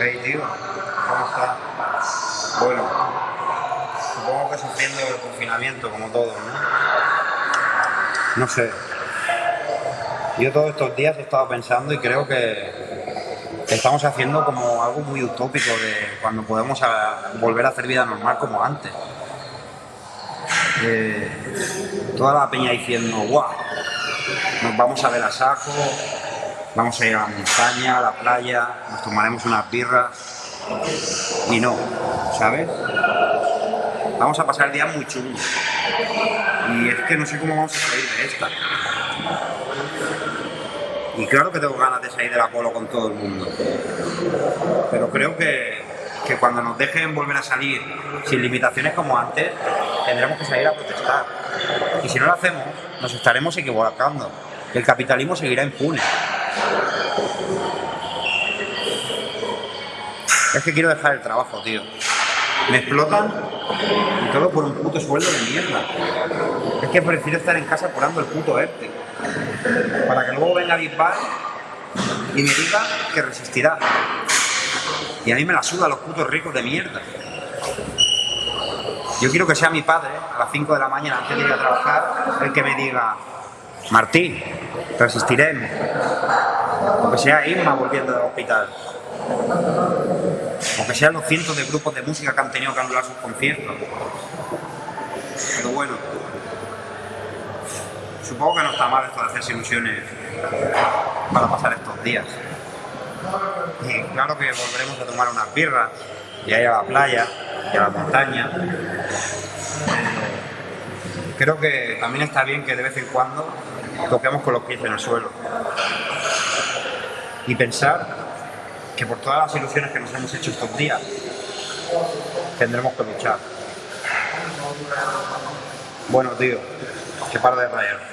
Hey, tío, ¿cómo estás? Bueno, supongo que sufriendo el confinamiento como todos, ¿no? No sé. Yo todos estos días he estado pensando y creo que estamos haciendo como algo muy utópico de cuando podemos volver a hacer vida normal como antes. Eh, toda la peña diciendo, guau, nos vamos a ver a saco, vamos a ir a la montaña, a la playa, nos tomaremos unas birras y no, ¿sabes? Vamos a pasar días muy chungos y es que no sé cómo vamos a salir de esta. Y claro que tengo ganas de salir de la polo con todo el mundo, pero creo que, que cuando nos dejen volver a salir sin limitaciones como antes, tendremos que salir a protestar. Y si no lo hacemos, nos estaremos equivocando. El capitalismo seguirá impune. Es que quiero dejar el trabajo, tío. Me explotan y todo por un puto sueldo de mierda. Es que prefiero estar en casa curando el puto ERTE. Para que luego venga Bisbal y me diga que resistirá. Y a mí me la suda los putos ricos de mierda. Yo quiero que sea mi padre, a las 5 de la mañana antes de ir a trabajar, el que me diga, Martín, resistiremos. O que sea Irma volviendo del hospital. O que sean los cientos de grupos de música que han tenido que anular sus conciertos. Pero bueno, supongo que no está mal esto de hacerse ilusiones para pasar estos días. Y claro que volveremos a tomar unas birras y a ir a la playa y a la montaña. Creo que también está bien que de vez en cuando toquemos con los pies en el suelo. Y pensar que por todas las ilusiones que nos hemos hecho estos días, tendremos que luchar. Bueno, tío, que para de rayarte.